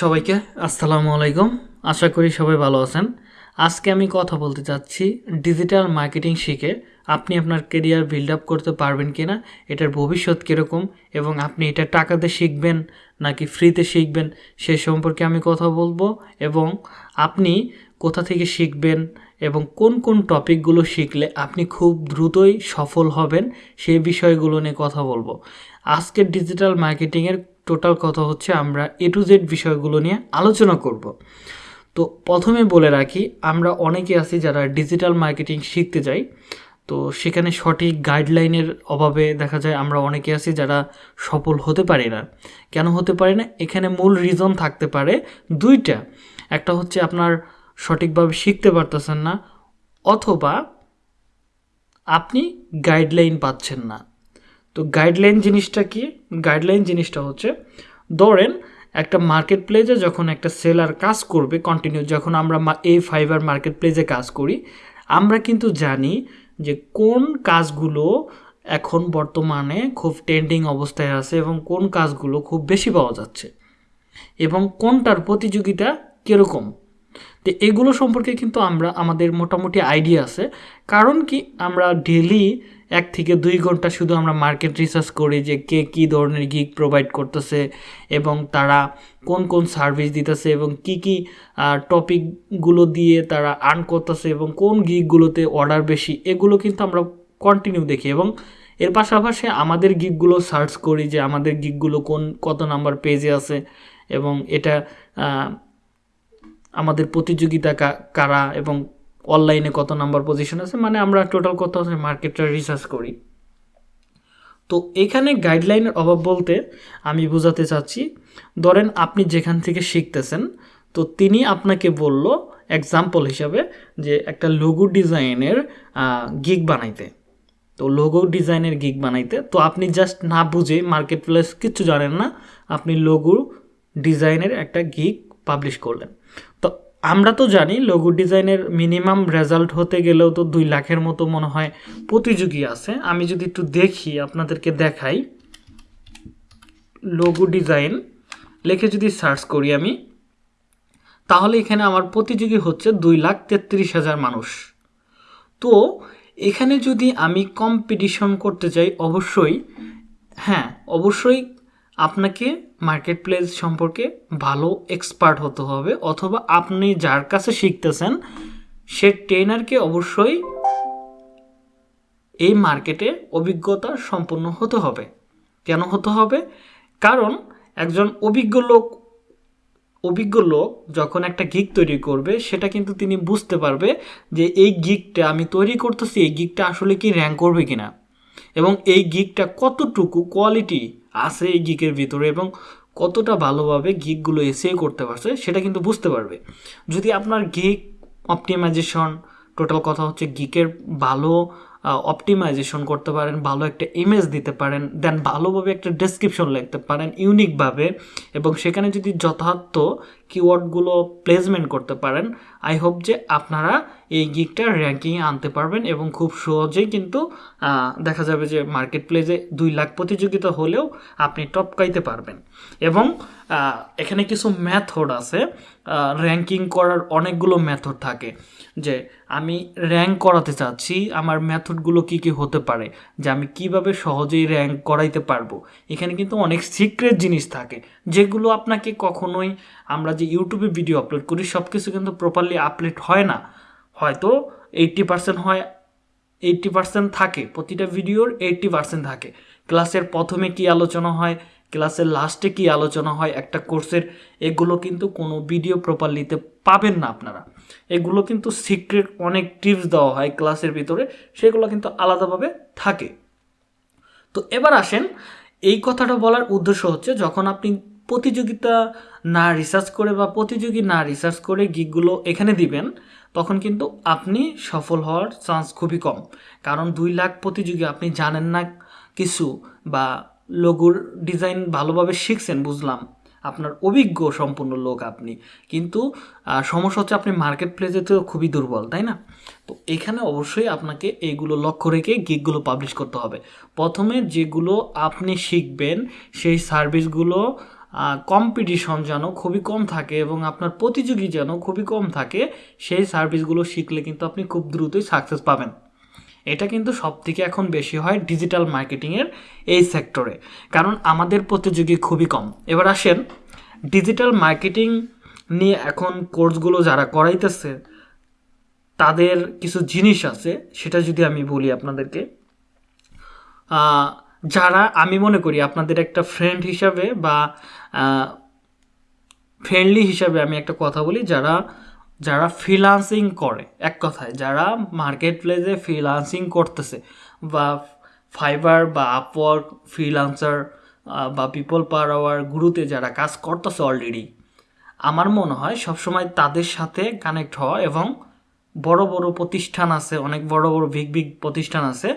সবাইকে আসসালামু আলাইকুম। আশা করি সবাই ভালো আছেন। আজকে আমি কথা বলতে চাচ্ছি ডিজিটাল মার্কেটিং শিখে আপনি আপনার কেরিয়ার বিল্ড আপ করতে পারবেন কি না এটার ভবিষ্যৎ কীরকম এবং আপনি এটা টাকাতে শিখবেন নাকি ফ্রিতে শিখবেন সে সম্পর্কে আমি কথা বলব এবং আপনি কোথা থেকে শিখবেন এবং কোন কোন টপিকগুলো শিখলে আপনি খুব দ্রুতই সফল হবেন সেই বিষয়গুলো নিয়ে কথা বলব। আজকের ডিজিটাল মার্কেটিংয়ের টোটাল কথা হচ্ছে আমরা এ টু জেড বিষয়গুলো নিয়ে আলোচনা করব। তো প্রথমে বলে রাখি, আমরা অনেকে আছি যারা ডিজিটাল মার্কেটিং শিখতে যাই তো সেখানে সঠিক গাইডলাইনের অভাবে দেখা যায় আমরা অনেকে আছি যারা সফল হতে পারি না। কেন হতে পারি না? এখানে মূল রিজন থাকতে পারে দুইটা। একটা হচ্ছে আপনার সঠিকভাবে শিখতে পারতেছেন না, অথবা আপনি গাইডলাইন পাচ্ছেন না। তো গাইডলাইন জিনিসটা কি? গাইডলাইন জিনিসটা হচ্ছে, ধরেন একটা মার্কেট প্লেসে যখন একটা সেলার কাজ করবে কন্টিনিউ যখন আমরা এই ফাইবার মার্কেট প্লেসে কাজ করি, আমরা কিন্তু জানি যে কোন কাজগুলো এখন বর্তমানে খুব ট্রেন্ডিং অবস্থায় আছে এবং কোন কাজগুলো খুব বেশি পাওয়া যাচ্ছে এবং কোনটার প্রতিযোগিতা কীরকম। তো এগুলো সম্পর্কে কিন্তু আমরা, আমাদের মোটামুটি আইডিয়া আছে। কারণ কি? আমরা ডেলি এক থেকে দুই ঘণ্টা শুধু আমরা মার্কেট রিসার্চ করি যে কে কী ধরনের গিগ প্রোভাইড করতেছে এবং তারা কোন কোন সার্ভিস দিতেছে এবং কি কি টপিকগুলো দিয়ে তারা আর্ন করতেছে এবং কোন গিকগুলোতে অর্ডার বেশি, এগুলো কিন্তু আমরা কন্টিনিউ দেখি এবং এর পাশাপাশি আমাদের গিকগুলো সার্চ করি যে আমাদের গিকগুলো কোন, কত নাম্বার পেজে আছে এবং এটা আমাদের প্রতিযোগিতা কারা এবং অনলাইনে কত নাম্বার পজিশন আছে মানে আমরা টোটাল কত আছে মার্কেটটা রিসার্চ করি। তো এখানে গাইডলাইনের অভাব বলতে আমি বোঝাতে চাচ্ছি, ধরেন আপনি যেখান থেকে শিখতেছেন, তো তিনি আপনাকে বলল এক্সাম্পল হিসাবে যে একটা লোগো ডিজাইনের গিগ বানাইতে। তো লোগো ডিজাইনের গিগ বানাইতে, তো আপনি জাস্ট না বুঝে মার্কেট প্লেস কিচ্ছু জানেন না, আপনি লোগো ডিজাইনের একটা গিগ পাবলিশ করলেন। তো আমরা তো জানি লোগো ডিজাইনের মিনিমাম রেজাল্ট হতে গেলেও তো দুই লাখের মতো মনে হয় প্রতিযোগী আছে। আমি যদি একটু দেখি, আপনাদেরকে দেখাই। লোগো ডিজাইন লেখে যদি সার্চ করি আমি, তাহলে এখানে আমার প্রতিযোগী হচ্ছে দুই লাখ তেত্রিশ হাজার মানুষ। তো এখানে যদি আমি কম্পিটিশন করতে চাই, অবশ্যই হ্যাঁ অবশ্যই আপনাকে মার্কেট প্লেস সম্পর্কে ভালো এক্সপার্ট হতে হবে, অথবা আপনি যার কাছে শিখতেছেন, সে ট্রেনারকে অবশ্যই এই মার্কেটে অভিজ্ঞতা সম্পন্ন হতে হবে। কেন হতে হবে? কারণ একজন অভিজ্ঞ লোক অভিজ্ঞ লোক যখন একটা গিক তৈরি করবে, সেটা কিন্তু তিনি বুঝতে পারবে যে এই গিকটা আমি তৈরি করতেছি, এই গিকটা আসলে কি র্যাঙ্ক করবে কিনা। এবং এই গিকটা কতটুকু কোয়ালিটি আছে এই গিকের ভিতরে এবং কতটা ভালোভাবে গিকগুলো এসে করতে পারছে সেটা কিন্তু বুঝতে পারবে। যদি আপনার গিক অপটিমাইজেশন টোটাল কথা হচ্ছে গিকের ভালো অপটিমাইজেশন করতে পারেন, ভালো একটা ইমেজ দিতে পারেন দেন ভালোভাবে একটা ডেসক্রিপশন লিখতে পারেন ইউনিকভাবে এবং সেখানে যদি যথার্থ কিওয়ার্ডগুলো প্লেসমেন্ট করতে পারেন আই হোপ যে আপনারা এই গিকটা র্যাঙ্কিংয়ে আনতে পারবেন এবং খুব সহজেই কিন্তু দেখা যাবে যে মার্কেট প্লেসে দুই লাখ প্রতিযোগিতা হলেও আপনি টপকাইতে পারবেন। এবং এখানে কিছু ম্যাথড আছে র্যাঙ্কিং করার অনেকগুলো মেথড থাকে। যে আমি র্যাঙ্ক করাতে চাচ্ছি, আমার মেথডগুলো কি কি হতে পারে, যে আমি কীভাবে সহজেই র্যাঙ্ক করাইতে পারব। এখানে কিন্তু অনেক সিক্রেট জিনিস থাকে, যেগুলো আপনাকে কখনোই আমরা যে ইউটিউবে ভিডিও আপলোড করি সব কিছু কিন্তু প্রপারলি আপলোড হয় না। হয়তো এইট্টি পার্সেন্ট হয় এইট্টি পার্সেন্ট থাকে। প্রতিটা ভিডিওর এইট্টি পার্সেন্ট থাকে। ক্লাসের প্রথমে কি আলোচনা হয়, ক্লাসের লাস্টে কি আলোচনা হয়, একটা কোর্সের, এগুলো কিন্তু কোনো ভিডিও প্রপারলিতে পাবেন না আপনারা। এগুলো কিন্তু সিক্রেট অনেক টিপস দেওয়া হয় ক্লাসের ভিতরে, সেগুলো কিন্তু আলাদাভাবে থাকে। তো এবার আসেন, এই কথাটা বলার উদ্দেশ্য হচ্ছে যখন আপনি প্রতিযোগিতা না রিসার্চ করে বা প্রতিযোগী না রিসার্চ করে গিকগুলো এখানে দিবেন তখন কিন্তু আপনি সফল হওয়ার চান্স খুবই কম। কারণ দুই লাখ প্রতিযোগী আপনি জানেন না কিছু বা লোগোর ডিজাইন ভালোভাবে শিখছেন, বুঝলাম। আপনার অভিজ্ঞ সম্পূর্ণ লোক আপনি। কিন্তু সমস্যা হচ্ছে আপনি মার্কেট প্লেসে তো খুবই দুর্বল, তাই না? তো এখানে অবশ্যই আপনাকে এইগুলো লক্ষ্য রেখে গিকগুলো পাবলিশ করতে হবে। প্রথমে যেগুলো আপনি শিখবেন, সেই সার্ভিসগুলো কম্পিটিশন যেন খুবই কম থাকে এবং আপনার প্রতিযোগী যেন খুবই কম থাকে, সেই সার্ভিসগুলো শিখলে কিন্তু আপনি খুব দ্রুতই সাকসেস পাবেন। এটা কিন্তু সব থেকে এখন বেশি হয় ডিজিটাল মার্কেটিংয়ের এই সেক্টরে কারণ আমাদের প্রতিযোগী খুবই কম। এবার আসেন ডিজিটাল মার্কেটিং নিয়ে এখন কোর্সগুলো যারা করাইতেছে, তাদের কিছু জিনিস আছে, সেটা যদি আমি বলি আপনাদেরকে। যারা, আমি মনে করি আপনাদের একটা ফ্রেন্ড হিসাবে বা ফ্রেন্ডলি হিসাবে আমি একটা কথা বলি, যারা যারা ফ্রিলান্সিং করে, এক কথায়, যারা মার্কেট প্লেসে ফ্রিলান্সিং করতেছে বা ফাইবার বা আপওয়ার্ক ফ্রিলান্সার বা পিপল পার আওয়ার গুরুতে যারা কাজ করতেছে অলরেডি আমার মনে হয় সবসময় তাদের সাথে কানেক্ট হওয়া এবং বড় বড় প্রতিষ্ঠান আছে, অনেক বড় বড় বিগ বিগ প্রতিষ্ঠান আছে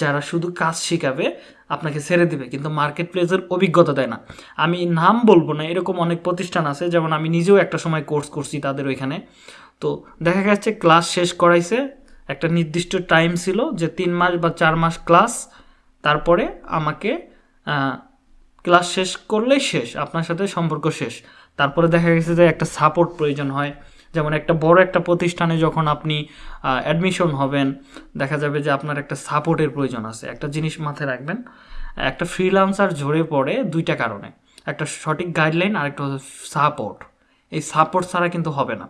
যারা শুধু কাজ শেখাবে, আপনাকে ছেড়ে দিবে, কিন্তু মার্কেট প্লেসের অভিজ্ঞতা দেয় না। আমি নাম বলব না, এরকম অনেক প্রতিষ্ঠান আছে, যেমন আমি নিজেও একটা সময় কোর্স করছি তাদের ওইখানে। তো দেখা গেছে ক্লাস শেষ করাইছে, একটা নির্দিষ্ট টাইম ছিল যে তিন মাস বা চার মাস ক্লাস তারপরে আমাকে ক্লাস শেষ করলেই শেষ, আপনার সাথে সম্পর্ক শেষ। তারপরে দেখা গেছে যে একটা সাপোর্ট প্রয়োজন হয় যেমন একটা বড় একটা প্রতিষ্ঠানে যখন আপনি অ্যাডমিশন হবেন, দেখা যাবে যে আপনার একটা সাপোর্টের প্রয়োজন আছে। একটা জিনিস মাথায় রাখবেন, একটা ফ্রিলান্সার ঝরে পড়ে দুইটা কারণে। একটা সঠিক গাইডলাইন আর একটা সাপোর্ট এই সাপোর্ট ছাড়া কিন্তু হবে না।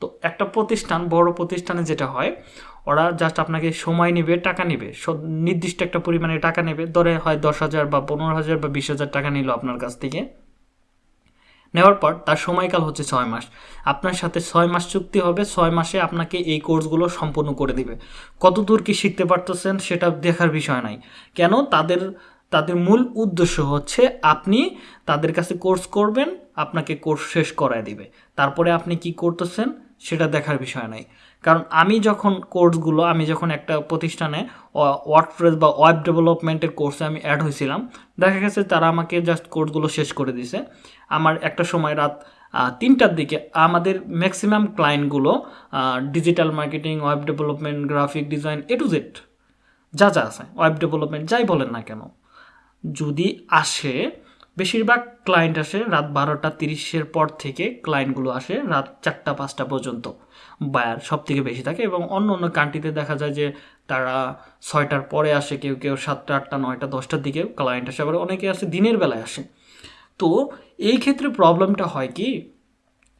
তো একটা প্রতিষ্ঠান, বড় প্রতিষ্ঠানে যেটা হয়, ওরা জাস্ট আপনাকে সময় নেবে, টাকা নেবে। নির্দিষ্ট একটা পরিমাণে টাকা নেবে। ধরে হয় দশ হাজার বা পনেরো হাজার বা বিশ হাজার টাকা নিল আপনার কাছ থেকে। নেওয়ার পর তার সময়কাল হচ্ছে ছয় মাস। আপনার সাথে ছয় মাস চুক্তি হবে, ছয় মাসে আপনাকে এই কোর্সগুলো সম্পূর্ণ করে দিবে। কত দূর কি শিখতে পারতেছেন সেটা দেখার বিষয় নাই। কেন? তাদের তাদের মূল উদ্দেশ্য হচ্ছে আপনি তাদের কাছে কোর্স করবেন, আপনাকে কোর্স শেষ করায় দিবে। তারপরে আপনি কি করতেছেন সেটা দেখার বিষয় নাই। কারণ আমি যখন কোর্সগুলো, আমি যখন একটা প্রতিষ্ঠানে ওয়ার্ডপ্রেস বা ওয়েব ডেভেলপমেন্টের কোর্সে আমি অ্যাড হয়েছিলাম, দেখা গেছে তারা আমাকে জাস্ট কোর্সগুলো শেষ করে দিছে আমার একটা সময় রাত তিনটার দিকে আমাদের maximum ক্লায়েন্টগুলো digital marketing web development graphic design A to Z যা যা আছে ওয়েব ডেভেলপমেন্ট যাই বলেন না কেন, যদি আসে বেশিরভাগ ক্লায়েন্ট আসে রাত বারোটা তিরিশের পর থেকে ক্লায়েন্টগুলো আসে রাত চারটা, পাঁচটা পর্যন্ত। বায়ার সব থেকে বেশি থাকে এবং অন্য অন্য কান্ট্রিতে দেখা যায় যে তারা ছয়টার পরে আসে, কেউ কেউ সাতটা, আটটা, নয়টা, দশটার দিকে ক্লায়েন্ট আসে, আবার অনেকে আসে দিনের বেলায় আসে। তো এই ক্ষেত্রে প্রবলেমটা হয় কি,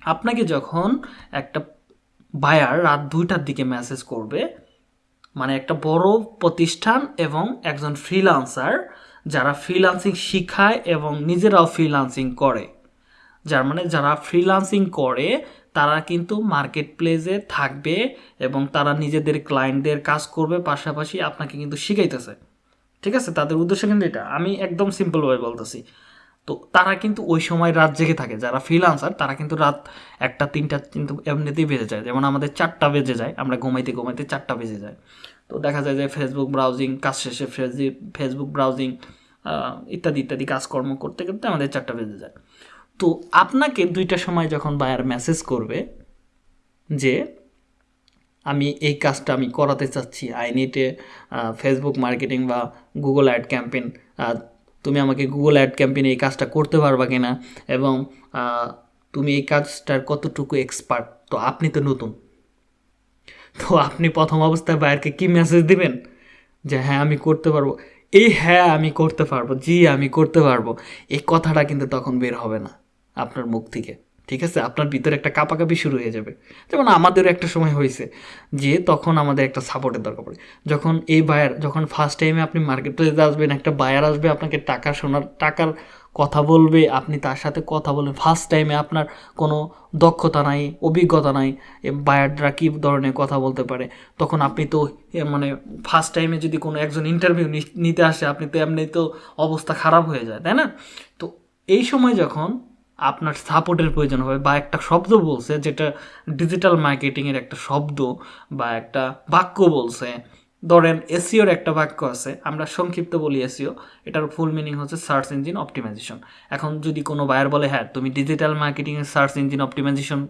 আপনাকে যখন একটা বায়ার রাত দুইটার দিকে মেসেজ করবে মানে একটা বড় প্রতিষ্ঠান এবং একজন ফ্রিলান্সার যারা ফ্রিলান্সিং শিখায় এবং নিজেরাও ফ্রিলান্সিং করে। যার মানে যারা ফ্রিলান্সিং করে, তারা কিন্তু মার্কেট প্লেসে থাকবে এবং তারা নিজেদের ক্লায়েন্টদের কাজ করবে, পাশাপাশি আপনাকে কিন্তু শিখাইতেছে। ঠিক আছে? তাদের উদ্দেশ্য কিন্তু এটা। আমি একদম সিম্পলভাবে বলতেছি। তো তারা কিন্তু ওই সময় রাত জেগে থাকে। যারা ফ্রিলান্সার তারা কিন্তু রাত একটা, তিনটা কিন্তু এমনিতেই বেজে যায়। যেমন আমাদের চারটা বেজে যায়। আমরা ঘুমাইতে ঘুমাইতে চারটা বেজে যায়। তো দেখা যায় যে ফেসবুক ব্রাউজিং কাজ শেষে ফেসবুক ব্রাউজিং ইত্যাদি ইত্যাদি কাজকর্ম করতে করতে আমাদের চারটা বেজে যায়। তো আপনাকে দুইটা সময় যখন বায়ার মেসেজ করবে যে, আমি এই কাজটা আমি করাতে চাচ্ছি আই এ ফেসবুক মার্কেটিং বা গুগল অ্যাড ক্যাম্পেন তুমি আমাকে গুগল অ্যাড ক্যাম্পেইনে এই কাজটা করতে পারবা কিনা এবং তুমি এই কাজটার কতটুকু এক্সপার্ট তো আপনি তো নতুন। তো আপনি প্রথম অবস্থায় বায়ারকে কী মেসেজ দিবেন? যে হ্যাঁ আমি করতে পারব। এই হ্যাঁ আমি করতে পারব। জি, আমি করতে পারব। এই কথাটা কিন্তু তখন বের হবে না আপনার মুখ থেকে। ঠিক আছে? আপনার ভিতরে একটা কাপাকাপি শুরু হয়ে যাবে। যেমন আমাদেরও একটা সময় হয়েছে যে তখন আমাদের একটা সাপোর্টের দরকার পড়ে। যখন এই বায়ার যখন ফার্স্ট টাইমে আপনি মার্কেট প্লেসে আসবেন, একটা বায়ার আসবে, আপনাকে টাকা সোনার টাকার কথা বলবে, আপনি তার সাথে কথা বলবেন ফার্স্ট টাইমে আপনার কোনো দক্ষতা নাই, অভিজ্ঞতা নাই বায়াররা কী ধরনের কথা বলতে পারে? তখন আপনি তো মানে ফার্স্ট টাইমে যদি কোনো একজন ইন্টারভিউ নিতে আসে, আপনি তো এমনি তো অবস্থা খারাপ হয়ে যায়, তাই না? তো এই সময় যখন আপনার সাপোর্টের প্রয়োজন হবে, বা একটা শব্দ বলছে, যেটা ডিজিটাল মার্কেটিংয়ের একটা শব্দ, বা একটা বাক্য বলছে ধরেন এসিওর একটা বাক্য আছে, আমরা সংক্ষিপ্ত বলি এসিও এটার ফুল মিনিং হচ্ছে সার্চ ইঞ্জিন অপটিমাইজেশন এখন যদি কোনো বায়ার বলে হ্যাঁ তুমি ডিজিটাল মার্কেটিংয়ের সার্চ ইঞ্জিন অপটিমাইজেশন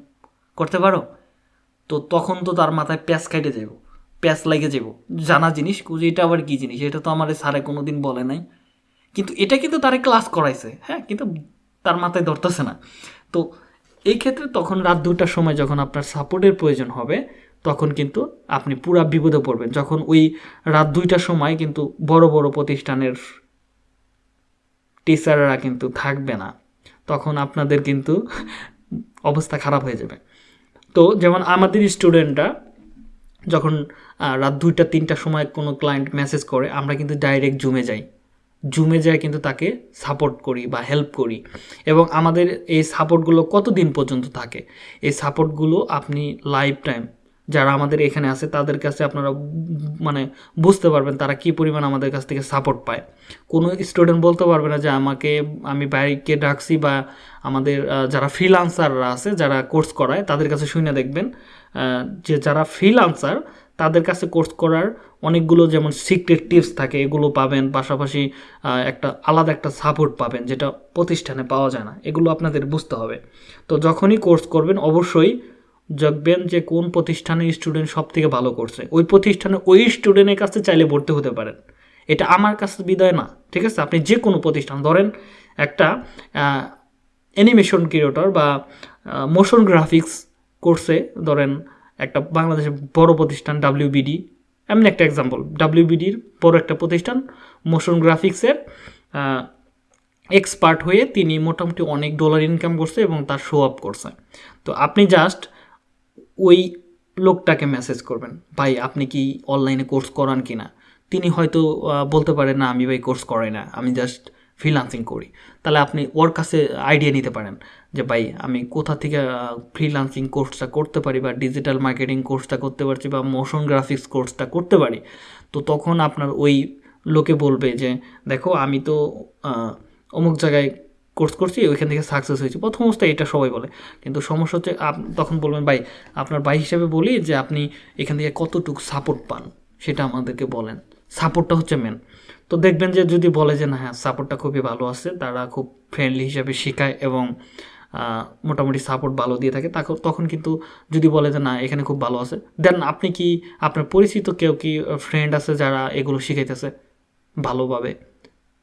করতে পারো? তো তখন তো তার মাথায় প্যাঁচ খাইটে যাব প্যাঁচ লেগে যাব জানা জিনিস এটা আবার কী জিনিস? এটা তো আমার স্যারে কোনো দিন বলে নাই। কিন্তু এটা কিন্তু তারে ক্লাস করাইছে হ্যাঁ কিন্তু তার মাথায় ধরতেছে না। তো এই ক্ষেত্রে তখন রাত দুটার সময় যখন আপনার সাপোর্টের প্রয়োজন হবে তখন কিন্তু আপনি পুরা বিপদে পড়বেন। যখন ওই রাত দুইটার সময় কিন্তু বড় বড় প্রতিষ্ঠানের টিচাররা কিন্তু থাকবে না, তখন আপনাদের কিন্তু অবস্থা খারাপ হয়ে যাবে। তো যেমন আমাদের স্টুডেন্টরা যখন রাত দুইটা, তিনটার সময় কোনো ক্লায়েন্ট মেসেজ করে, আমরা কিন্তু ডাইরেক্ট জুমে যাই। জুমে যায় কিন্তু তাকে সাপোর্ট করি বা হেল্প করি। এবং আমাদের এই সাপোর্টগুলো কতদিন পর্যন্ত থাকে? এই সাপোর্টগুলো আপনি লাইফ টাইম যারা আমাদের এখানে আছে, তাদের কাছে আপনারা মানে বুঝতে পারবেন তারা কি পরিমাণ আমাদের কাছ থেকে সাপোর্ট পায়। কোনো স্টুডেন্ট বলতে পারবে না যে আমাকে, আমি বাইকে ডাকছি বা আমাদের যারা ফ্রিলান্সাররা আছে, যারা কোর্স করায়, তাদের কাছে শুনে দেখবেন যে যারা ফ্রিলান্সার তাদের কাছে কোর্স করার অনেকগুলো যেমন সিক্রেট টিপস থাকে, এগুলো পাবেন। পাশাপাশি একটা আলাদা একটা সাপোর্ট পাবেন, যেটা প্রতিষ্ঠানে পাওয়া যায় না। এগুলো আপনাদের বুঝতে হবে। তো যখনই কোর্স করবেন, অবশ্যই দেখবেন যে কোন প্রতিষ্ঠানে স্টুডেন্ট সব থেকে ভালো করছে। ওই প্রতিষ্ঠানে ওই স্টুডেন্টের কাছে চাইলে ভর্তি হতে পারেন। এটা আমার কাছে বিদায় না, ঠিক আছে? আপনি যে কোনো প্রতিষ্ঠান, ধরেন একটা অ্যানিমেশন ক্রিয়েটর বা মোশন গ্রাফিক্স কোর্সে ধরেন একটা বাংলাদেশের বড় প্রতিষ্ঠান ডাব্লিউবিডি এমনি একটা এক্সাম্পল ডাব্লিউবিডির বড় একটা প্রতিষ্ঠান মোশন গ্রাফিক্সের এক্সপার্ট হয়ে তিনি মোটামুটি অনেক ডলার ইনকাম করছে এবং তার শো আপ করছে। তো আপনি জাস্ট ওই লোকটাকে মেসেজ করবেন। ভাই, আপনি কি অনলাইনে কোর্স করান কি না তিনি হয়তো বলতে পারেন না, আমি ভাই কোর্স করাই না, আমি জাস্ট ফ্রিলান্সিং করি। তাহলে আপনি ওর কাছে আইডিয়া নিতে পারেন যে, ভাই, আমি কোথা থেকে ফ্রিলান্সিং কোর্সটা করতে পারি বা ডিজিটাল মার্কেটিং কোর্সটা করতে পারছি বা মোশন গ্রাফিক্স কোর্সটা করতে পারি? তো তখন আপনার ওই লোকে বলবে যে, দেখো, আমি তো অমুক জায়গায় কোর্স করছি, ওইখান থেকে সাকসেস হয়েছি। প্রথম অবস্থায় এটা সবাই বলে। কিন্তু সমস্যা হচ্ছে তখন বলবেন, ভাই, আপনার ভাই হিসাবে বলি যে, আপনি এখান থেকে কতটুকু সাপোর্ট পান? সেটা আমাদেরকে বলেন। সাপোর্টটা হচ্ছে মেন তো দেখবেন যে, যদি বলে যে, না হ্যাঁ সাপোর্টটা খুবই ভালো আছে, তারা খুব ফ্রেন্ডলি হিসাবে শেখায় এবং মোটামুটি সাপোর্ট ভালো দিয়ে থাকে, তাকে, তখন কিন্তু যদি বলে যে, না, এখানে খুব ভালো আছে, দেন আপনি কি, আপনার পরিচিত কেউ কি ফ্রেন্ড আছে যারা এগুলো শিখাইতেছে? ভালোভাবে।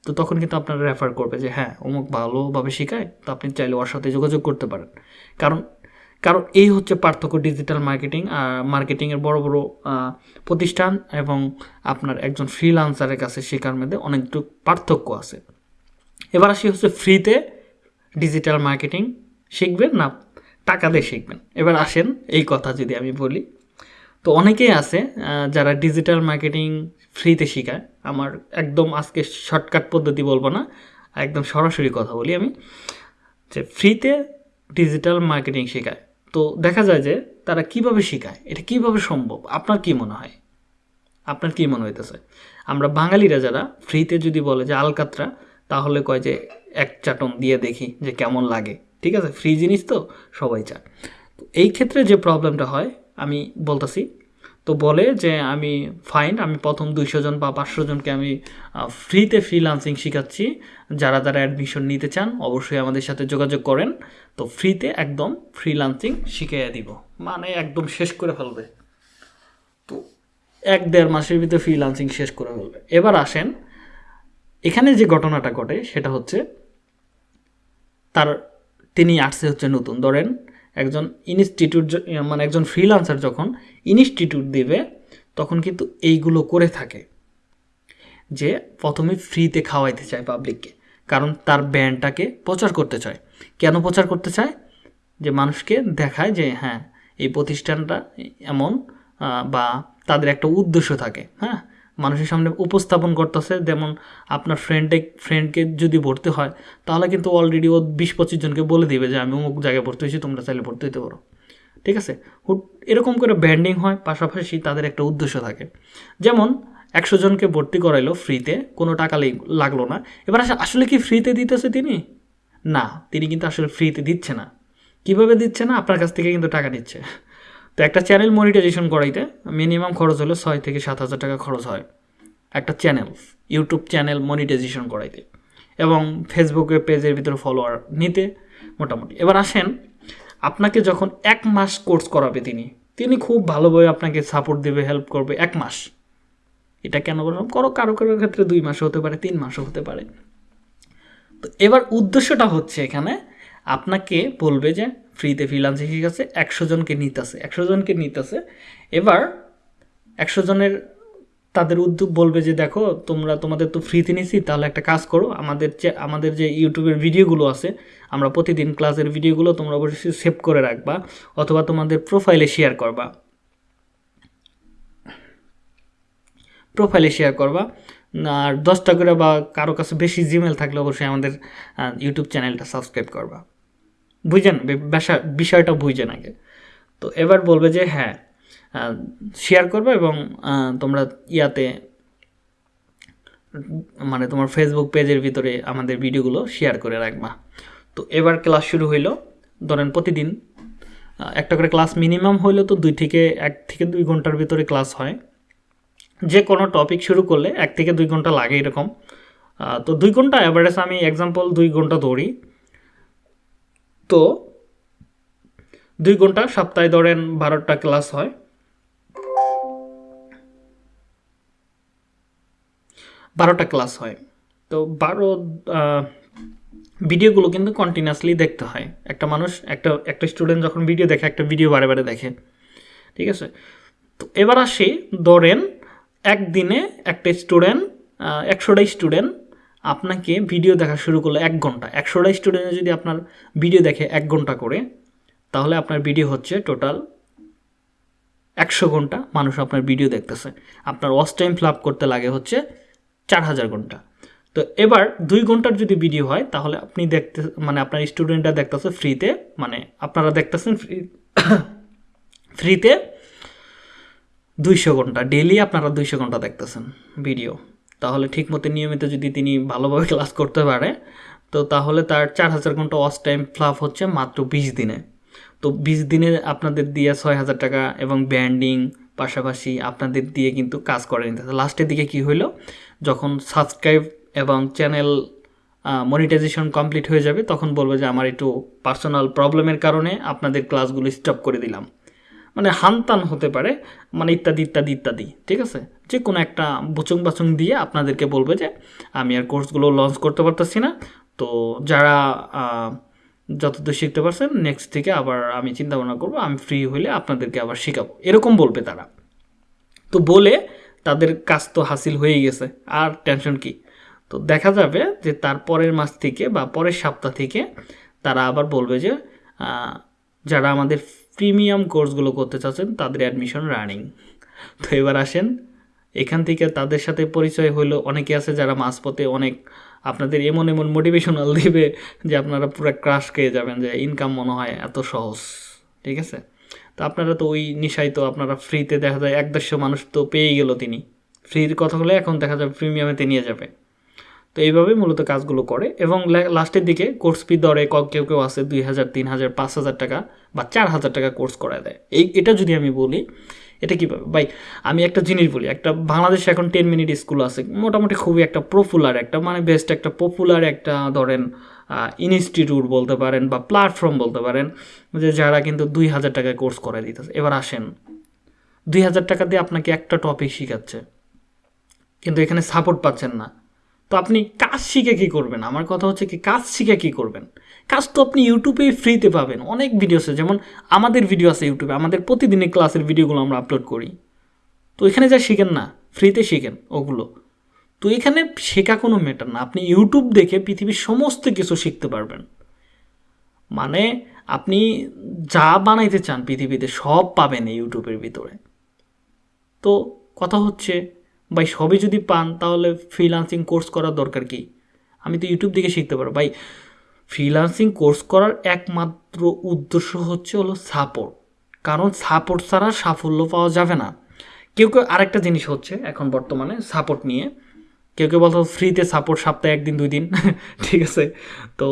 তো তখন কিন্তু আপনারা রেফার করবে যে হ্যাঁ অমুক ভালোভাবে শেখায়, তো আপনি চাইলে ওর সাথে যোগাযোগ করতে পারেন। কারণ কারণ এই হচ্ছে পার্থক্য ডিজিটাল মার্কেটিং আর মার্কেটিংয়ের বড় বড় প্রতিষ্ঠান এবং আপনার একজন ফ্রিলান্সারের কাছে শেখার মধ্যে অনেকটুকু পার্থক্য আছে। এবার আসি হচ্ছে ফ্রিতে ডিজিটাল মার্কেটিং শিখবেন না টাকা দিয়ে শিখবেন? এবার আসেন, এই কথা যদি আমি বলি। তো অনেকেই আছে যারা ডিজিটাল মার্কেটিং ফ্রিতে শেখায়। আমার একদম আজকে শর্টকাট পদ্ধতি বলব না, একদম সরাসরি কথা বলি আমি, যে ফ্রিতে ডিজিটাল মার্কেটিং শেখায়। তো দেখা যায় যে তারা কীভাবে শেখায়, এটা কীভাবে সম্ভব, আপনার কি মনে হয়? আপনার কি মনে হইতেছে? আমরা বাঙালিরা যারা ফ্রিতে যদি বলে যে আলকাতরা, তাহলে কয় যে এক চাটন দিয়ে দেখি যে কেমন লাগে। ঠিক আছে? ফ্রি জিনিস তো, সবাই চায়। এই ক্ষেত্রে যে প্রবলেমটা হয়, আমি বলতেছি তো বলে যে আমি ফাইন আমি প্রথম দুইশো জন বা পাঁচশো জনকে আমি ফ্রিতে ফ্রিলান্সিং শেখাচ্ছি। যারা যারা অ্যাডমিশন নিতে চান, অবশ্যই আমাদের সাথে যোগাযোগ করেন। তো ফ্রিতে একদম ফ্রিলান্সিং শিখাইয়া দিব। মানে একদম শেষ করে ফেলবে। তো এক দেড় মাসের ভিতরে ফ্রিলান্সিং শেষ করে ফেলবে। এবার আসেন, এখানে যে ঘটনাটা ঘটে, সেটা হচ্ছে, তার, তিনি আর্টসে হচ্ছে নতুন। ধরেন, একজন ইনস্টিটিউট মানে একজন ফ্রিলান্সার যখন ইনস্টিটিউট দেবে, তখন কিন্তু এইগুলো করে থাকে। যে প্রথমে ফ্রিতে খাওয়াইতে চায় পাবলিককে, কারণ তার ব্যান্ডটাকে প্রচার করতে চায়। কেন প্রচার করতে চায়? যে মানুষকে দেখায় যে হ্যাঁ এই প্রতিষ্ঠানটা এমন বা তাদের একটা উদ্দেশ্য থাকে হ্যাঁ? মানুষের সামনে উপস্থাপন করতেছে, যেমন আপনার ফ্রেন্ডে ফ্রেন্ডকে যদি ভর্তি হয়, তাহলে কিন্তু অলরেডি ও বিশ পঁচিশ জনকে বলে দিবে যে, আমি অমুক জায়গায় ভর্তি হয়েছি, তোমরা চাইলে ভর্তি হতে পারো। ঠিক আছে? হুট, এরকম করে ব্যান্ডিং হয়, পাশাপাশি তাদের একটা উদ্দেশ্য থাকে। যেমন, একশো জনকে ভর্তি করাইলো ফ্রিতে কোনো টাকা লাগল না। এবার আসলে কি ফ্রিতে দিতেছে তিনি? না, তিনি কিন্তু আসলে ফ্রিতে দিচ্ছে না। কীভাবে দিচ্ছে না? আপনার কাছ থেকে কিন্তু টাকা নিচ্ছে। তো একটা চ্যানেল মনিটাইজেশন করাইতে মিনিমাম খরচ হলে ছয় থেকে সাত হাজার টাকা খরচ হয়। একটা চ্যানেল ইউটিউব চ্যানেল মনিটাইজেশন করাইতে। এবং ফেসবুকে পেজের ভিতরে ফলোয়ার নিতে, মোটামুটি। এবার আসেন আপনাকে যখন এক মাস কোর্স করাবে তিনি তিনি খুব ভালোভাবে আপনাকে সাপোর্ট দেবে হেল্প করবে এক মাস। এটা কেন বললাম? করো, কারও কারও ক্ষেত্রে দুই মাসও হতে পারে, তিন মাসও হতে পারে। তো এবার উদ্দেশ্যটা হচ্ছে এখানে, আপনাকে বলবে যে ফ্রিতে ফ্রিলান্সিং শিখাচ্ছে একশো জনকে নিতে নিতেছে একশো জনকে নিতে নিতেছে এবার একশো জনের তাদের উদ্যোগ বলবে যে, দেখো, তোমরা তোমাদের তো ফ্রিতে নিছি, তাহলে একটা কাজ করো। আমাদের যে আমাদের যে ইউটিউবের ভিডিওগুলো আছে, আমরা প্রতিদিন ক্লাসের ভিডিওগুলো তোমরা অবশ্যই সেভ করে রাখবা অথবা তোমাদের প্রোফাইলে শেয়ার করবা। প্রোফাইলে শেয়ার করবা। আর দশটা করে বা কারও কাছে বেশি জিমেল থাকলে অবশ্যই আমাদের ইউটিউব চ্যানেলটা সাবস্ক্রাইব করবা। বুঝছেন বে- বিষয়টা বুঝছেন আগে। তো এবার বলবে যে হ্যাঁ শেয়ার করবে এবং তোমরা ইয়াতে মানে তোমার ফেসবুক পেজের ভিতরে আমাদের ভিডিওগুলো শেয়ার করে রাখবা। তো এবার ক্লাস শুরু হইল। ধরেন প্রতিদিন একটা করে ক্লাস মিনিমাম হইলেও তো দুই থেকে এক থেকে দুই ঘণ্টার ভিতরে ক্লাস হয়। যে কোনো টপিক শুরু করলে এক থেকে দুই ঘণ্টা লাগে এরকম। তো দুই ঘণ্টা অ্যাভারেজ আমি এক্সাম্পল দুই ঘণ্টা ধরি। তো দুই ঘণ্টা সপ্তাহে ধরেন বারোটা ক্লাস হয়। বারোটা ক্লাস হয়। তো বারো ভিডিওগুলো কিন্তু কন্টিনিউয়াসলি দেখতে হয়। একটা মানুষ, একটা একটা স্টুডেন্ট যখন ভিডিও দেখে, একটা ভিডিও বারে বারে দেখে। ঠিক আছে? তো এবার আসি ধরেন একদিনে একটা স্টুডেন্ট একশোটা স্টুডেন্ট আপনাকে ভিডিও দেখা শুরু করল এক ঘণ্টা। একশোটা স্টুডেন্ট যদি আপনার ভিডিও দেখে এক ঘণ্টা করে, তাহলে আপনার ভিডিও হচ্ছে টোটাল একশো ঘণ্টা মানুষ আপনার ভিডিও দেখতেছে। আপনার ওয়াচ টাইম ফ্লাপ করতে লাগে হচ্ছে চার হাজার ঘণ্টা। তো এবার দুই ঘণ্টার যদি ভিডিও হয়, তাহলে আপনি দেখতে মানে আপনার স্টুডেন্টরা দেখতেছে ফ্রিতে মানে আপনারা দেখতেছেন ফ্রি ফ্রিতে দুইশো ঘণ্টা। ডেলি আপনারা দুইশো ঘণ্টা দেখতেছেন ভিডিও তাহলে ঠিকমতো নিয়মিত যদি তিনি ভালোভাবে ক্লাস করতে পারে, তো তাহলে তার চার হাজার ঘণ্টা ওয়াচ টাইম ফ্লাপ হচ্ছে মাত্র বিশ দিনে। তো বিশ দিনে আপনাদের দিয়ে ছয় হাজার টাকা এবং ব্যান্ডিং পাশাপাশি আপনাদের দিয়ে কিন্তু কাজ করে নিতে লাস্টের দিকে কি হইল? যখন সাবস্ক্রাইব এবং চ্যানেল মনিটাইজেশন কমপ্লিট হয়ে যাবে, তখন বলবে যে আমার একটু পার্সোনাল প্রবলেমের কারণে আপনাদের ক্লাসগুলো স্টপ করে দিলাম। মানে হানতান হতে পারে মানে ইত্যাদি ইত্যাদি ইত্যাদি, ঠিক আছে? যে কোনো একটা বুচুং বাচুং দিয়ে আপনাদেরকে বলবে যে আমি আর কোর্সগুলো লঞ্চ করতে পারতেছি না। তো যারা যতদূর শিখতে পারছেন নেক্সট থেকে আবার আমি চিন্তা ভাবনা করব, আমি ফ্রি হইলে আপনাদেরকে আবার শেখাবো। এরকম বলবে তারা। তো বলে তাদের কাজ তো হাসিল হয়ে গেছে, আর টেনশন কি? তো দেখা যাবে যে তার পরের মাস থেকে বা পরের সপ্তাহ থেকে তারা আবার বলবে যে যারা আমাদের প্রিমিয়াম কোর্সগুলো করতে চাচ্ছেন, তাদের অ্যাডমিশন রানিং তো এবার আসেন, এখান থেকে তাদের সাথে পরিচয় হইল, অনেকে আছে যারা মাঝপথে অনেক আপনাদের এমন এমন মোটিভেশনাল দিবে যে আপনারা পুরো ক্রাশ খেয়ে যাবেন, যে ইনকাম মনে হয় এত সহজ, ঠিক আছে? তো আপনারা তো ওই নিশায় তো আপনারা ফ্রিতে দেখা যায়, এক দেড়শো মানুষ তো পেয়েই গেল তিনি। ফ্রির কথা হলে এখন দেখা যাবে প্রিমিয়ামেতে নিয়ে যাবে। তো এইভাবে মূলত কাজগুলো করে এবং লাস্টের দিকে কোর্স ফি দরে কেউ কেউ আছে দুই হাজার, তিন হাজার, পাঁচ হাজার টাকা বা চার হাজার টাকা কোর্স করা দেয়। এই, এটা যদি আমি বলি এটা কীভাবে ভাই? আমি একটা জিনিস বলি, একটা বাংলাদেশে এখন টেন মিনিট স্কুল আছে, মোটামুটি খুবই একটা পপুলার একটা মানে বেস্ট একটা পপুলার একটা ধরেন ইনস্টিটিউট বলতে পারেন বা প্ল্যাটফর্ম বলতে পারেন, যে যারা কিন্তু দুই হাজার টাকায় কোর্স করে দিতেছে। এবার আসেন, দুই হাজার টাকা দিয়ে আপনাকে একটা টপিক শেখাচ্ছে, কিন্তু এখানে সাপোর্ট পাচ্ছেন না। তো আপনি কাজ শিখে কী করবেন? আমার কথা হচ্ছে কি, কাজ শিখে কী করবেন? কাজ তো আপনি ইউটিউবে ফ্রিতে পাবেন। অনেক ভিডিও আছে, যেমন আমাদের ভিডিও আছে ইউটিউবে, আমাদের প্রতিদিনের ক্লাসের ভিডিওগুলো আমরা আপলোড করি। তো এখানে যা শিখেন না, ফ্রিতে শিখেন ওগুলো। তো এখানে শেখা কোনো ম্যাটার না, আপনি ইউটিউব দেখে পৃথিবীর সমস্ত কিছু শিখতে পারবেন। মানে আপনি যা বানাইতে চান পৃথিবীতে সব পাবেন এই ইউটিউবের ভিতরে। তো কথা হচ্ছে, ভাই সবই যদি পান তাহলে ফ্রিলান্সিং কোর্স করার দরকার কি? আমি তো ইউটিউব থেকে শিখতে পারব। ভাই ফ্রিলান্সিং কোর্স করার একমাত্র উদ্দেশ্য হচ্ছে হলো সাপোর্ট কারণ সাপোর্ট ছাড়া সাফল্য পাওয়া যাবে না। কেউ কেউ আরেকটা জিনিস হচ্ছে এখন বর্তমানে সাপোর্ট নিয়ে। কেউ কেউ বলতো ফ্রিতে সাপোর্ট সপ্তাহে একদিন, দুই দিন, ঠিক আছে? তো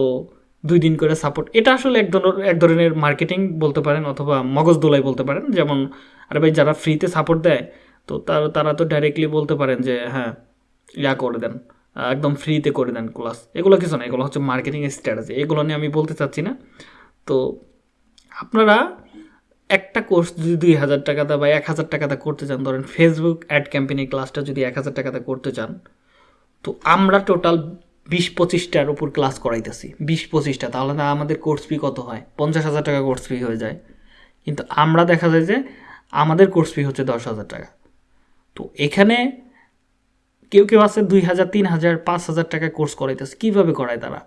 দুই দিন করে সাপোর্ট এটা আসলে এক ধরনের এক ধরনের মার্কেটিং বলতে পারেন অথবা মগজ দোলাই বলতে পারেন। যেমন, আরে ভাই যারা ফ্রিতে সাপোর্ট দেয়, তো তারা তারা তো ডাইরেক্টলি বলতে পারেন যে হ্যাঁ ইয়া করে দেন। একদম ফ্রিতে করে দেন ক্লাস এগুলো কিছু না, এগুলো হচ্ছে মার্কেটিং স্ট্র্যাটেজি এগুলো নিয়ে আমি বলতে চাচ্ছি না। তো আপনারা একটা কোর্স যদি দুই হাজার টাকাতে বা এক হাজার টাকাতে করতে চান, ধরেন ফেসবুক অ্যাড ক্যাম্পেইনিং ক্লাসটা যদি এক হাজার টাকাতে করতে চান, তো আমরা টোটাল বিশ পঁচিশটার উপর ক্লাস করাইতেছি। বিশ পঁচিশটা, তাহলে না আমাদের কোর্স ফি কত হয়? পঞ্চাশ হাজার টাকা কোর্স ফি হয়ে যায়। কিন্তু আমরা দেখা যায় যে আমাদের কোর্স ফি হচ্ছে দশ হাজার টাকা। তো এখানে কেউ কেউ আছে দুই হাজার, তিন হাজার, পাঁচ হাজার টাকা কোর্স করাইতেছে। কীভাবে করায় তারা?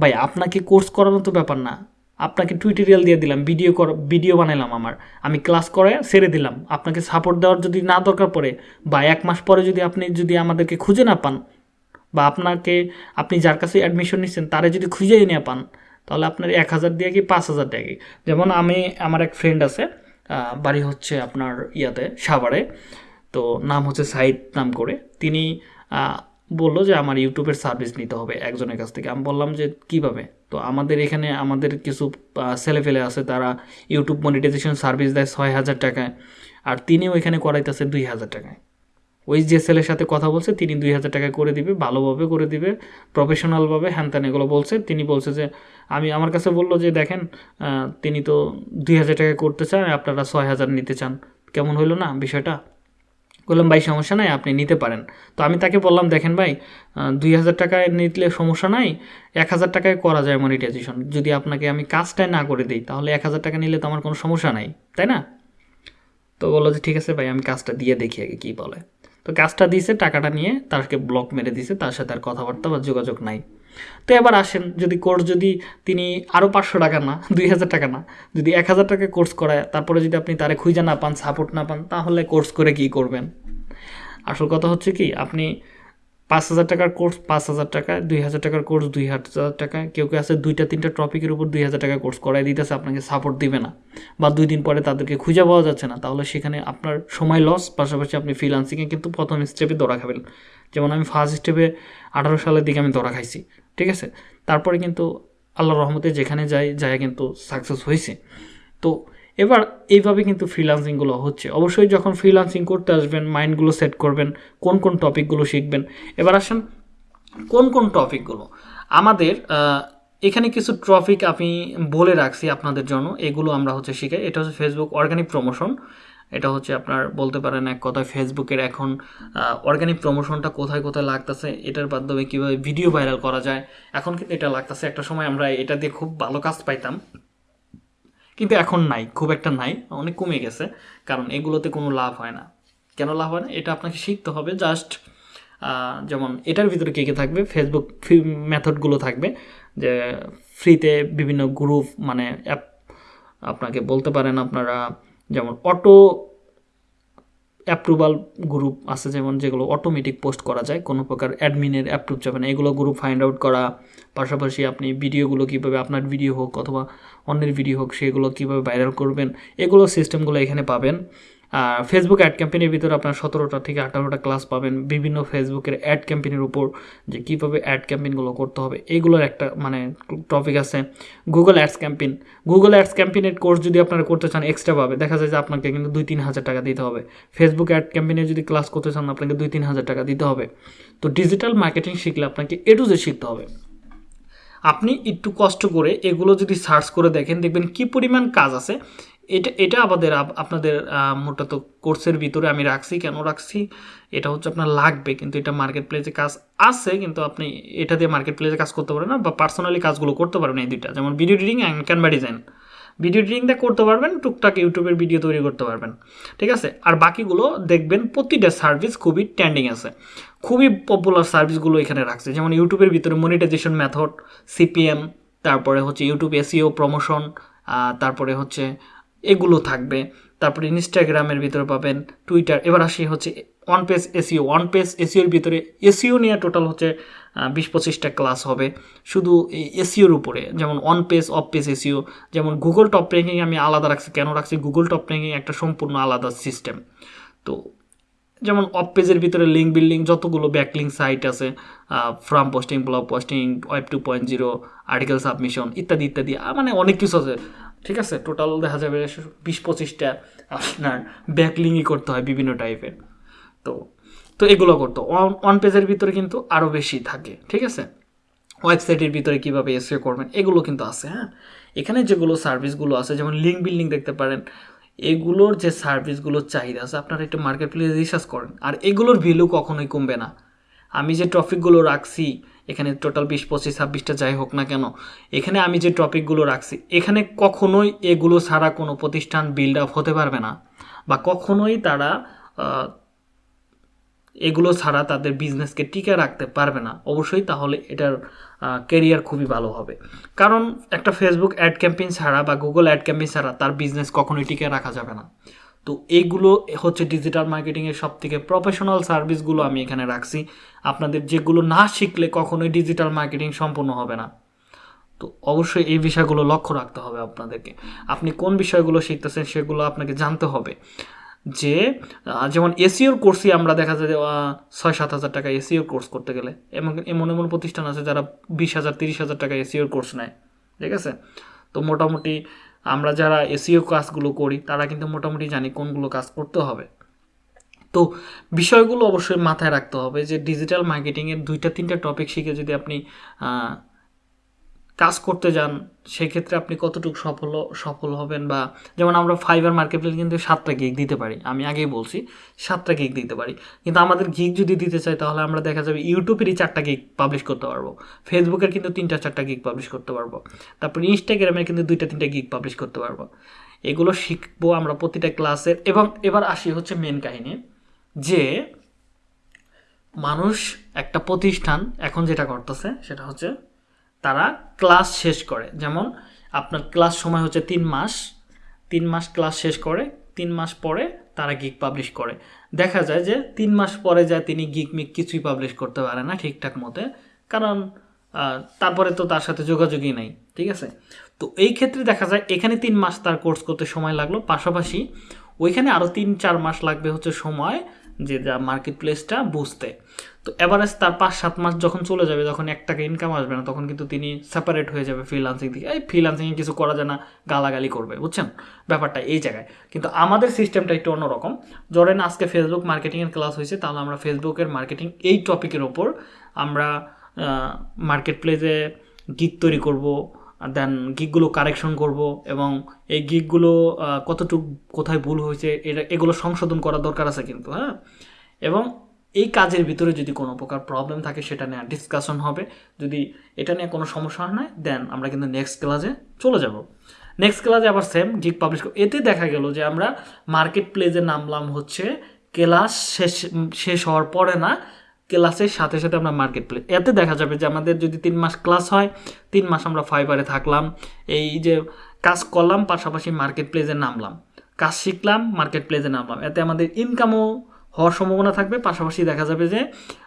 ভাই, আপনাকে কোর্স করানো তো ব্যাপার না। আপনাকে টুইটোরিয়াল দিয়ে দিলাম ভিডিও কর ভিডিও বানাইলাম আমার। আমি ক্লাস করে সেরে দিলাম। আপনাকে সাপোর্ট দেওয়ার যদি না দরকার পড়ে বা এক মাস পরে যদি আপনি যদি আমাদেরকে খুঁজে না পান বা আপনাকে, আপনি যার কাছে অ্যাডমিশন নিচ্ছেন তারা যদি খুঁজেই না পান, তাহলে আপনার এক হাজার দিয়ে কি পাঁচ হাজার টাকা কি? যেমন আমি, আমার এক ফ্রেন্ড আছে বাড়ি হচ্ছে আপনার ইয়াতে, সাভারে। তো নাম হচ্ছে সাইদ নাম করে তিনি বলল যে আমার ইউটিউবের সার্ভিস নিতে হবে একজনের কাছ থেকে। আমি বললাম যে কীভাবে? তো আমাদের এখানে আমাদের কিছু আহ, ছেলেফেলে আছে তারা ইউটিউব মনিটাইজেশন সার্ভিস দেয় ছয় হাজার টাকায় আর তিনিও এখানে করাইতেছে দুই হাজার টাকায়। ওই যে ছেলের সাথে কথা বলছে তিনি দুই হাজার টাকা করে দিবে ভালোভাবে করে দিবে প্রফেশনালভাবে হ্যান ত্যান এগুলো বলছে। তিনি বলছে যে আমি আমার কাছে বলল যে দেখেন তিনি তো দুই হাজার টাকা করতে চান আপনারা ছয় হাজার নিতে চান। কেমন হইল না বিষয়টা? বললাম, ভাই, সমস্যা নাই, আপনি নিতে পারেন। তো আমি তাকে বললাম, দেখেন ভাই দুই হাজার টাকায় নিলে সমস্যা নাই, এক হাজার টাকায় করা যায় মনিটাইজেশন যদি আপনাকে আমি কাজটাই না করে দিই, তাহলে এক হাজার টাকা নিলে তো আমার কোনো সমস্যা নাই, তাই না? তো বলল যে, ঠিক আছে ভাই, আমি কাজটা দিয়ে দেখি আগে কী বলে। তো কাজটা দিয়েছে, টাকাটা নিয়ে তাকে ব্লক মেরে দিয়েছে, তার সাথে আর কথাবার্তা বা যোগাযোগ নাই। তো এবার আসেন, যদি কোর্স যদি তিনি আরও পাঁচশো টাকা না, দুই হাজার টাকা না, যদি এক হাজার টাকা কোর্স করায়, তারপরে যদি আপনি তারে খুঁজে না পান সাপোর্ট না পান, তাহলে কোর্স করে কি করবেন? আসল কথা হচ্ছে কি, আপনি পাঁচ হাজার টাকার কোর্স পাঁচ হাজার টাকা, দুই হাজার টাকার কোর্স দুই হাজার টাকা, কেউ কেউ আছে দুইটা, তিনটা টপিকের উপর দুই হাজার টাকা কোর্স করাই দিতেছে, আপনাকে সাপোর্ট দিবে না বা দুই দিন পরে তাদেরকে খুঁজে পাওয়া যাচ্ছে না, তাহলে সেখানে আপনার সময় লস পাশাপাশি আপনি ফ্রিলান্সিংয়ে কিন্তু প্রথম স্টেপে ধরা খাবেন। যেমন আমি ফার্স্ট স্টেপে আঠারো সালের দিকে আমি ধরা খাইছি। ঠিক আছে? তারপরে কিন্তু আল্লাহ রহমতে যেখানে যাই যায় কিন্তু সাকসেস হয়েছে তো এবার এইভাবে কিন্তু ফ্রিলান্সিংগুলো হচ্ছে। অবশ্যই যখন ফ্রিলান্সিং করতে আসবেন মাইন্ডগুলো সেট করবেন, কোন কোন টপিকগুলো শিখবেন। এবার আসেন, কোন কোন টপিকগুলো আমাদের এখানে কিছু টপিক আমি বলে রাখছি আপনাদের জন্য। এগুলো আমরা হচ্ছে শিখাই এটা হচ্ছে ফেসবুক অর্গানিক প্রমোশন এটা হচ্ছে আপনার বলতে পারেন এক কথায় ফেসবুকের এখন অর্গানিক প্রমোশনটা কোথায় কোথায় লাগতেছে, এটার মাধ্যমে কীভাবে ভিডিও ভাইরাল করা যায়। এখন কিন্তু এটা লাগতেছে। একটা সময় আমরা এটা দিয়ে খুব ভালো কাজ পাইতাম, কিন্তু এখন নাই, খুব একটা নাই, অনেক কমে গেছে, কারণ এগুলোতে কোনো লাভ হয় না। কেন লাভ হয় না? এটা আপনাকে শিখতে হবে। জাস্ট যেমন এটার ভিতরে কে কে থাকবে? ফেসবুক ফ্রি মেথডগুলো থাকবে, যে ফ্রিতে বিভিন্ন গ্রুপ মানে অ্যাপ আপনাকে বলতে পারেন আপনারা যেমন অটো অ্যাপ্রুভাল গ্রুপ আছে, যেমন যেগুলো অটোমেটিক পোস্ট করা যায়, কোনো প্রকার অ্যাডমিনের অ্যাপ্রুভ যাবে না। এগুলো গ্রুপ ফাইন্ড আউট করা, পাশাপাশি আপনি ভিডিওগুলো কীভাবে আপনার ভিডিও হোক অথবা অন্যের ভিডিও হোক, সেগুলো কীভাবে ভাইরাল করবেন, এগুলো সিস্টেমগুলো এখানে পাবেন। ফেসবুক অ্যাড ক্যাম্পেনের ভিতরে আপনার সতেরোটা থেকে আঠারোটা ক্লাস পাবেন। বিভিন্ন ফেসবুকের অ্যাড ক্যাম্পেনের উপর যে কীভাবে অ্যাড ক্যাম্পেনগুলো করতে হবে এইগুলোর একটা মানে টপিক আছে। Google ads campaign Google ads ক্যাম্পেনের course যদি আপনারা করতে চান এক্সট্রা পাবে দেখা যায় যে আপনাকে কিন্তু দুই তিন হাজার টাকা দিতে হবে। ফেসবুক অ্যাড ক্যাম্পেইনে যদি ক্লাস করতে চান, আপনাকে দুই তিন হাজার টাকা দিতে হবে। তো ডিজিটাল মার্কেটিং শিখলে আপনাকে এ টু জে শিখতে হবে। আপনি একটু কষ্ট করে এগুলো যদি সার্চ করে দেখেন, দেখবেন কি পরিমাণ কাজ আছে। এটা এটা আমাদের আপ- আপনাদের মূলত কোর্সের ভিতরে আমি রাখছি। কেন রাখছি? এটা হচ্ছে আপনার লাগবে, কিন্তু এটা মার্কেট প্লেসে কাজ আছে, কিন্তু আপনি এটা দিয়ে মার্কেট প্লেসে কাজ করতে পারেন না বা পার্সোনালি কাজগুলো করতে পারবেন এই দুইটা। যেমন video editing and Canva design video দিয়ে করতে পারবেন, টুকটাক ইউটিউবের ভিডিও তৈরি করতে পারবেন। ঠিক আছে? আর বাকিগুলো দেখবেন প্রতিটা সার্ভিস খুবই ট্রেন্ডিং আছে। খুবই পপুলার সার্ভিসগুলো এখানে রাখছে। যেমন ইউটিউবের ভিতরে মনিটাইজেশন মেথড সিপিএম তারপরে হচ্ছে ইউটিউব এসিও প্রমোশন তারপরে হচ্ছে এগুলো থাকবে। তারপরে ইনস্টাগ্রামের ভিতরে পাবেন, টুইটার। এবার আসি হচ্ছে one page SEO one page এসিওর ভিতরে এসিও নিয়ে টোটাল হচ্ছে বিশ পঁচিশটা ক্লাস হবে। শুধু এসিওর উপরে, যেমন on page off page SEO যেমন গুগল টপ র্যাঙ্কিং আমি আলাদা রাখছি। কেন রাখছি? গুগল টপ র্যাঙ্কিং একটা সম্পূর্ণ আলাদা সিস্টেম তো যেমন অফ পেজের ভিতরে লিঙ্ক বিল্ডিং যতগুলো ব্যাকলিং সাইট আছে forum posting blog posting web two point zero article submission ইত্যাদি ইত্যাদি মানে অনেক কিছু আছে। ঠিক আছে? টোটাল দেখা যাবে বিশ পঁচিশটা আপনার ব্যাকলিংই করতে হয় বিভিন্ন টাইপের তো তো এগুলো করতো। অন পেজের ভিতরে কিন্তু আরও বেশি থাকে, ঠিক আছে? ওয়েবসাইটের ভিতরে কীভাবে এসিও করবেন, এগুলো কিন্তু আছে হ্যাঁ? এখানে যেগুলো সার্ভিসগুলো আছে, যেমন লিঙ্ক বিল্ডিং দেখতে পারেন, এগুলোর যে সার্ভিসগুলোর চাহিদা আছে, আপনারা একটু মার্কেট প্লেসে রিসার্চ করেন। আর এগুলোর ভ্যালু কখনোই কমবে না। আমি যে টপিকগুলো রাখছি এখানে টোটাল বিশ, পঁচিশ, ছাব্বিশটা যাই হোক না কেন, এখানে আমি যে টপিকগুলো রাখছি, এখানে কখনোই এগুলো ছাড়া কোনো প্রতিষ্ঠান বিল্ড আপ হতে পারবে না, বা কখনোই তারা এগুলো ছাড়া তাদের বিজনেসকে টিকে রাখতে পারবে না। অবশ্যই তাহলে এটার কেরিয়ার খুবই ভালো হবে। কারণ একটা ফেসবুক অ্যাড ক্যাম্পেইন ছাড়া বা গুগল অ্যাড ক্যাম্পেইন ছাড়া তার বিজনেস কখনোই টিকে রাখা যাবে না। তো এইগুলো হচ্ছে ডিজিটাল মার্কেটিংয়ের সব থেকে প্রফেশনাল সার্ভিসগুলো আমি এখানে রাখছি। আপনাদের যেগুলো না শিখলে কখনোই ডিজিটাল মার্কেটিং সম্পূর্ণ হবে না। তো অবশ্যই এই বিষয়গুলো লক্ষ্য রাখতে হবে আপনাদেরকে। আপনি কোন বিষয়গুলো শিখতেছেন সেগুলো আপনাকে জানতে হবে। যে যেমন এসিওর কোর্সই আমরা দেখা যায় ছয় সাত হাজার টাকা এসিওর কোর্স করতে গেলে। এমন এমন এমন প্রতিষ্ঠান আছে যারা বিশ হাজার, তিরিশ হাজার টাকা এসিওর কোর্স নেয়। ঠিক আছে? তো মোটামুটি আমরা যারা এসিও কাজগুলো করি, তারা কিন্তু মোটামুটি জানি কোনগুলো কাজ করতে হবে। তো বিষয়গুলো অবশ্যই মাথায় রাখতে হবে যে ডিজিটাল মার্কেটিংয়ের দুইটা, তিনটা টপিক শিখে যদি আপনি কাজ করতে যান, সেক্ষেত্রে আপনি কতটুকু সফল সফল হবেন বা যেমন আমরা ফাইবার মার্কেট প্লেস কিন্তু সাতটা গিগ দিতে পারি, আমি আগেই বলছি, সাতটা গিগ দিতে পারি। কিন্তু আমাদের গিগ যদি দিতে চাই, তাহলে আমরা দেখা যাবে ইউটিউবেরই চারটা গিগ পাবলিশ করতে পারব ফেসবুকের কিন্তু তিনটা চারটা গিগ পাবলিশ করতে পারব, তারপর ইনস্টাগ্রামের কিন্তু দুইটা তিনটা গিগ পাবলিশ করতে পারব। এগুলো শিখব আমরা প্রতিটা ক্লাসের এবং এবার আসি হচ্ছে মেন কাহিনী, যে মানুষ একটা প্রতিষ্ঠান এখন যেটা করতেছে, সেটা হচ্ছে তারা ক্লাস শেষ করে। যেমন আপনার ক্লাস সময় হচ্ছে তিন মাস। তিন মাস ক্লাস শেষ করে, তিন মাস পরে তারা গিগ পাবলিশ করে। দেখা যায় যে তিন মাস পরে যায় তিনি গিগ মিক কিছুই পাবলিশ করতে পারে না ঠিকঠাক মতে। কারণ তারপরে তো তার সাথে যোগাযোগই নাই, ঠিক আছে? তো এই ক্ষেত্রে দেখা যায় এখানে তিন মাস তার কোর্স করতে সময় লাগল। পাশাপাশি ওইখানে আরও তিন চার মাস লাগবে হচ্ছে সময় যে যা মার্কেট প্লেসটা বুঝতে। তো এভারেজ তার পাঁচ সাত মাস যখন চলে যাবে, যখন এক টাকা ইনকাম আসবে না, তখন কিন্তু তিনি সেপারেট হয়ে যাবে ফ্রিলান্সিং থেকে। এই ফ্রিলান্সিংয়ে কিছু করা যায় না, গালাগালি করবে, বুঝছেন? ব্যাপারটা এই জায়গায়। কিন্তু আমাদের সিস্টেমটা একটু অন্যরকম। ধরেন আজকে ফেসবুক মার্কেটিংয়ের ক্লাস হয়েছে, তাহলে আমরা ফেসবুকের মার্কেটিং এই টপিকের ওপর আমরা মার্কেট প্লেসে গিগ তৈরি করব দেন গিকগুলো কারেকশন করব এবং এই গিকগুলো কতটুকু কোথায় ভুল হয়েছে এটা এগুলো সংশোধন করা দরকার আছে কিন্তু হ্যাঁ? এবং এই কাজের ভিতরে যদি কোনো প্রকার প্রবলেম থাকে, সেটা নিয়ে ডিসকাশন হবে। যদি এটা নিয়ে কোনো সমস্যা হয় দেন আমরা কিন্তু নেক্সট ক্লাসে চলে যাব। নেক্সট ক্লাসে আবার সেম গিক পাবলিশ এতে দেখা গেল যে আমরা মার্কেট প্লেসে নামলাম হচ্ছে ক্লাস শেষ শেষ হওয়ার পরে না ক্লাসের সাথে সাথে আমরা মার্কেট প্লেস এতে দেখা যাবে যে আমাদের যদি তিন মাস ক্লাস হয়, তিন মাস আমরা ফাইবারে থাকলাম। এই যে কাজ করলাম, পাশাপাশি মার্কেট প্লেসে নামলাম। কাজ শিখলাম মার্কেট প্লেসে নামলাম। এতে আমাদের ইনকামও হওয়ার সম্ভাবনা থাকবে। পাশাপাশি দেখা যাবে যে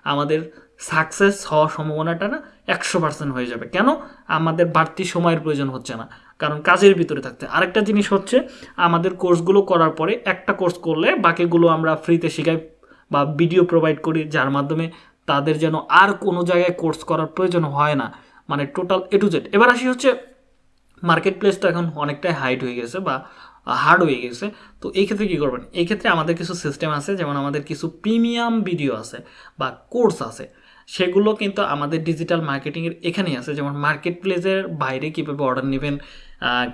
আমাদের সাকসেস হওয়ার সম্ভাবনাটা না একশো পার্সেন্ট হয়ে যাবে। কেন? আমাদের বাড়তি সময়ের প্রয়োজন হচ্ছে না। কারণ কাজের ভিতরে থাকতে। আরেকটা জিনিস হচ্ছে, আমাদের কোর্সগুলো করার পরে একটা কোর্স করলে বাকিগুলো আমরা ফ্রিতে শেখাই বা ভিডিও প্রোভাইড করি, যার মাধ্যমে তাদের যেন আর কোনো জায়গায় কোর্স করার প্রয়োজন হয় না। মানে টোটাল এ টু জেড এবার আসি হচ্ছে মার্কেট প্লেসটা এখন অনেকটাই হাইট হয়ে গেছে বা হার্ড হয়ে গেছে। তো এই ক্ষেত্রে কী করবেন? এই ক্ষেত্রে আমাদের কিছু সিস্টেম আছে, যেমন আমাদের কিছু প্রিমিয়াম ভিডিও আছে বা কোর্স আছে। সেগুলো কিন্তু আমাদের ডিজিটাল মার্কেটিংয়ের এখানেই আছে। যেমন মার্কেট প্লেসের বাইরে কীভাবে অর্ডার নেবেন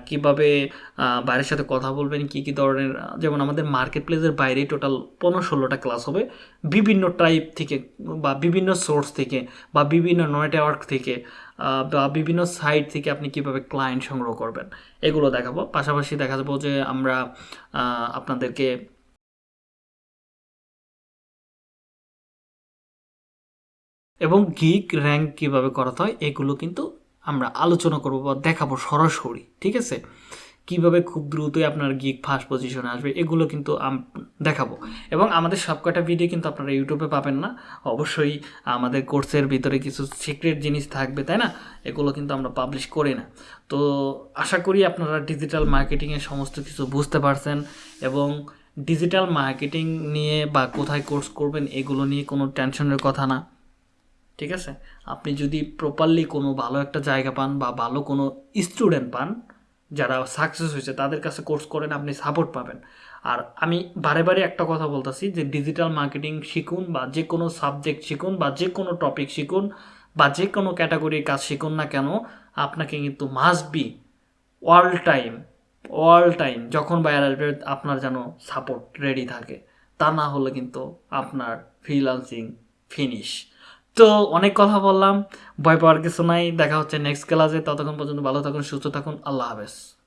কীভাবে বাইরের সাথে কথা বলবেন, কী কী ধরনের যেমন আমাদের মার্কেট প্লেসের বাইরে টোটাল পনেরো ষোলোটা ক্লাস হবে। বিভিন্ন টাইপ থেকে বা বিভিন্ন সোর্স থেকে বা বিভিন্ন নেটওয়ার্ক থেকে বা বিভিন্ন সাইট থেকে আপনি কীভাবে ক্লায়েন্ট সংগ্রহ করবেন, এগুলো দেখাবো। পাশাপাশি দেখা যাব যে আমরা আপনাদেরকে এবং গিক র্যাঙ্ক কীভাবে করাতে হয়, এগুলো কিন্তু আমরা আলোচনা করব বা দেখাবো সরাসরি, ঠিক আছে? কীভাবে খুব দ্রুতই আপনার গিক ফার্স্ট পজিশনে আসবে, এগুলো কিন্তু দেখাবো। এবং আমাদের সবকটা ভিডিও কিন্তু আপনারা ইউটিউবে পাবেন না। অবশ্যই আমাদের কোর্সের ভিতরে কিছু সিক্রেট জিনিস থাকবে, তাই না? এগুলো কিন্তু আমরা পাবলিশ করি না। তো আশা করি আপনারা ডিজিটাল মার্কেটিংয়ের সমস্ত কিছু বুঝতে পারছেন এবং ডিজিটাল মার্কেটিং নিয়ে বা কোথায় কোর্স করবেন, এগুলো নিয়ে কোনো টেনশনের কথা না। ঠিক আছে? আপনি যদি প্রপারলি কোনো ভালো একটা জায়গা পান বা ভালো কোনো স্টুডেন্ট পান, যারা সাকসেস হয়েছে, তাদের কাছে কোর্স করেন, আপনি সাপোর্ট পাবেন। আর আমি বারে বারে একটা কথা বলতেছি যে ডিজিটাল মার্কেটিং শিখুন বা যে কোনো সাবজেক্ট শিখুন বা যে কোনো টপিক শিখুন বা যে কোনো ক্যাটাগরির কাজ শিখুন না কেন, আপনাকে কিন্তু must be all time all time যখন বাইরে আসবে আপনার যেন সাপোর্ট রেডি থাকে। তা না হলে কিন্তু আপনার ফ্রিলান্সিং ফিনিশ তো অনেক কথা বললাম, ভয় পাওয়ার কিছু নাই, দেখা হচ্ছে নেক্সট ক্লাসে ততক্ষণ পর্যন্ত ভালো থাকুন, সুস্থ থাকুন, আল্লাহ হাফেজ।